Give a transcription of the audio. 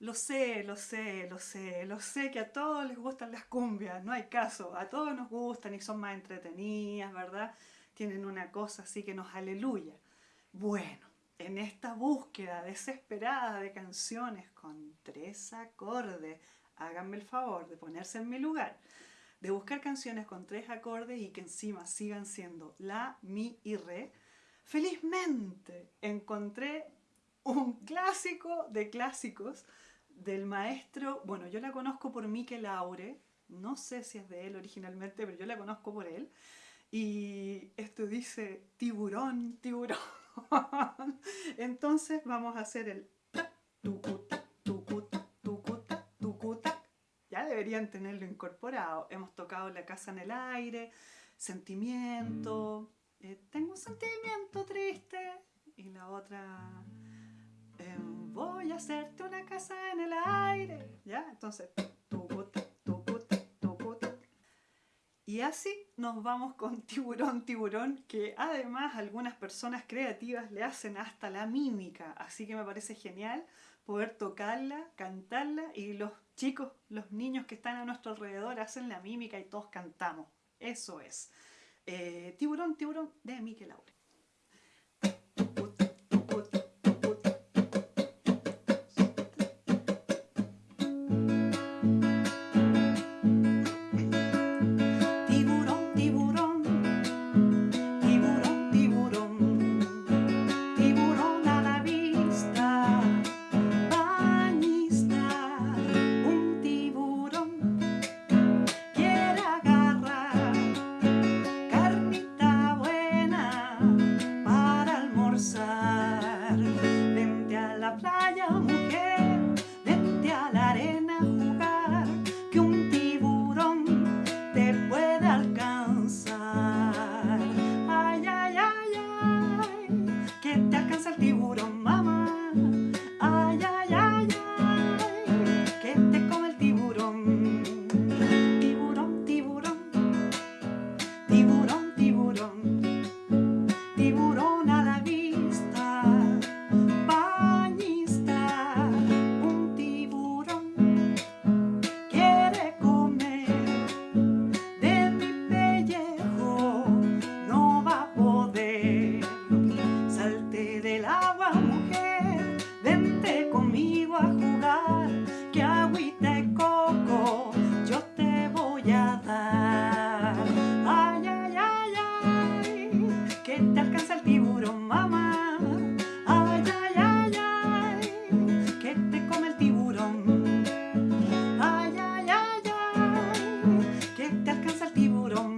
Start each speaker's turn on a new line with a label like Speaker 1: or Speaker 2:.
Speaker 1: Lo sé, lo sé, lo sé, lo sé que a todos les gustan las cumbias, no hay caso, a todos nos gustan y son más entretenidas, ¿verdad? Tienen una cosa así que nos aleluya. Bueno, en esta búsqueda desesperada de canciones con tres acordes, háganme el favor de ponerse en mi lugar, de buscar canciones con tres acordes y que encima sigan siendo la, mi y re, felizmente encontré un clásico de clásicos del maestro, bueno, yo la conozco por Mikel Laure, no sé si es de él originalmente, pero yo la conozco por él, y esto dice tiburón, tiburón. Entonces vamos a hacer el tucuta, tucuta, tucuta, tucuta. Ya deberían tenerlo incorporado. Hemos tocado La casa en el aire, sentimiento, eh, tengo un sentimiento triste, y la otra Em, voy a hacerte una casa en el aire. ¿Ya? Entonces, Y así nos vamos con tiburón, tiburón, que además algunas personas creativas le hacen hasta la mímica. Así que me parece genial poder tocarla, cantarla y los chicos, los niños que están a nuestro alrededor hacen la mímica y todos cantamos. Eso es. Eh, tiburón, tiburón de Miquel. London. don't